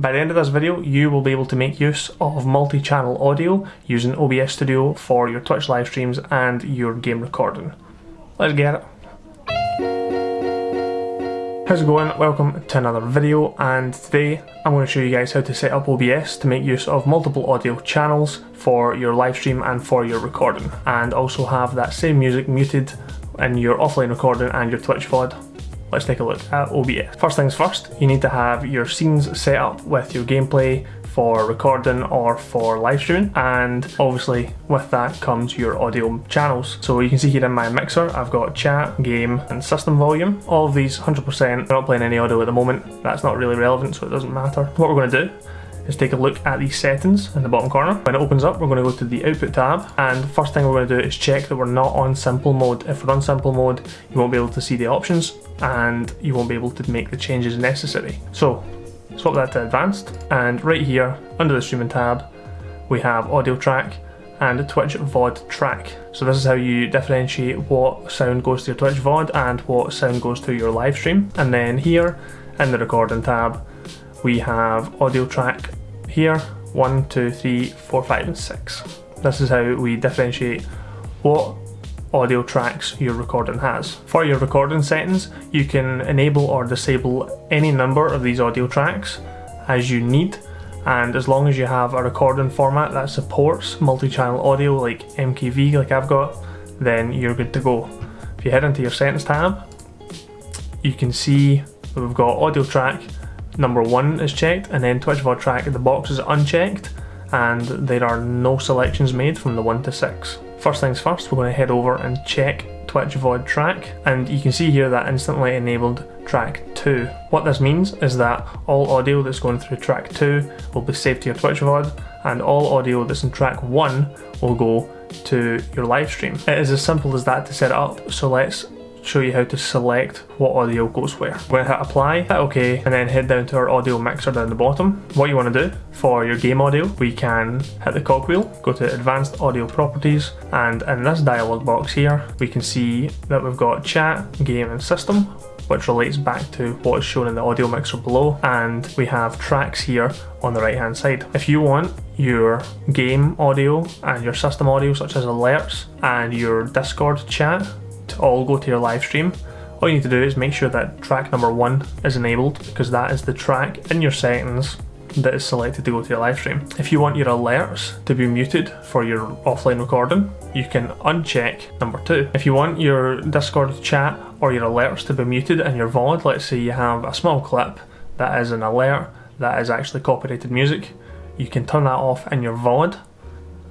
By the end of this video, you will be able to make use of multi-channel audio using OBS Studio for your Twitch live streams and your game recording. Let's get it. How's it going? Welcome to another video and today I'm going to show you guys how to set up OBS to make use of multiple audio channels for your live stream and for your recording and also have that same music muted in your offline recording and your Twitch VOD let's take a look at OBS. First things first, you need to have your scenes set up with your gameplay for recording or for live streaming and obviously with that comes your audio channels. So you can see here in my mixer I've got chat, game and system volume. All of these 100%, we're not playing any audio at the moment, that's not really relevant so it doesn't matter. What we're going to do is take a look at these settings in the bottom corner. When it opens up, we're going to go to the output tab, and the first thing we're going to do is check that we're not on simple mode. If we're on simple mode, you won't be able to see the options, and you won't be able to make the changes necessary. So, swap that to advanced, and right here, under the streaming tab, we have audio track, and Twitch VOD track. So this is how you differentiate what sound goes to your Twitch VOD and what sound goes to your live stream. And then here in the recording tab, we have audio track here, one, two, three, four, five, and six. This is how we differentiate what audio tracks your recording has. For your recording settings, you can enable or disable any number of these audio tracks as you need and as long as you have a recording format that supports multi-channel audio like MKV like I've got, then you're good to go. If you head into your settings tab, you can see we've got audio track number one is checked and then Twitch VOD track the box is unchecked and there are no selections made from the 1 to 6. First things first, we're going to head over and check Twitch VOD track and you can see here that instantly enabled track 2. What this means is that all audio that's going through track 2 will be saved to your Twitch VOD and all audio that's in track 1 will go to your live stream. It is as simple as that to set up so let's show you how to select what audio goes where. We're going to hit apply, hit OK, and then head down to our audio mixer down the bottom. What you want to do for your game audio, we can hit the cogwheel, go to advanced audio properties, and in this dialog box here, we can see that we've got chat, game and system, which relates back to what is shown in the audio mixer below and we have tracks here on the right hand side. If you want your game audio and your system audio such as alerts and your discord chat all go to your live stream, all you need to do is make sure that track number one is enabled because that is the track in your settings that is selected to go to your live stream. If you want your alerts to be muted for your offline recording, you can uncheck number two. If you want your Discord chat or your alerts to be muted in your VOD, let's say you have a small clip that is an alert that is actually copyrighted music, you can turn that off in your VOD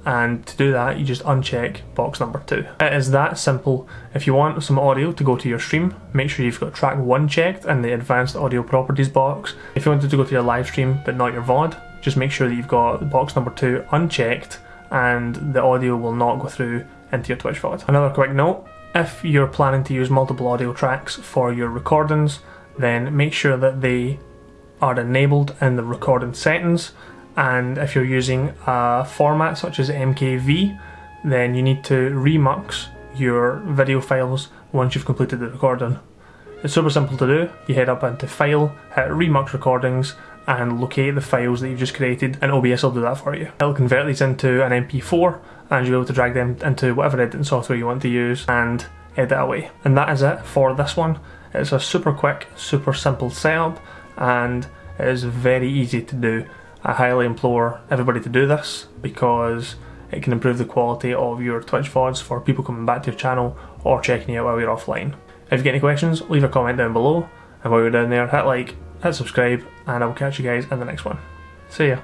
and to do that you just uncheck box number 2. It is that simple. If you want some audio to go to your stream, make sure you've got track 1 checked in the advanced audio properties box. If you wanted to go to your live stream but not your VOD, just make sure that you've got box number 2 unchecked and the audio will not go through into your Twitch VOD. Another quick note, if you're planning to use multiple audio tracks for your recordings, then make sure that they are enabled in the recording settings and if you're using a format such as MKV then you need to remux your video files once you've completed the recording. It's super simple to do, you head up into file, hit remux recordings and locate the files that you've just created and OBS will do that for you. It'll convert these into an MP4 and you'll be able to drag them into whatever editing software you want to use and edit away. And that is it for this one. It's a super quick, super simple setup and it is very easy to do. I highly implore everybody to do this because it can improve the quality of your Twitch VODs for people coming back to your channel or checking you out while you're offline. If you get any questions, leave a comment down below and while you're down there, hit like, hit subscribe and I will catch you guys in the next one. See ya.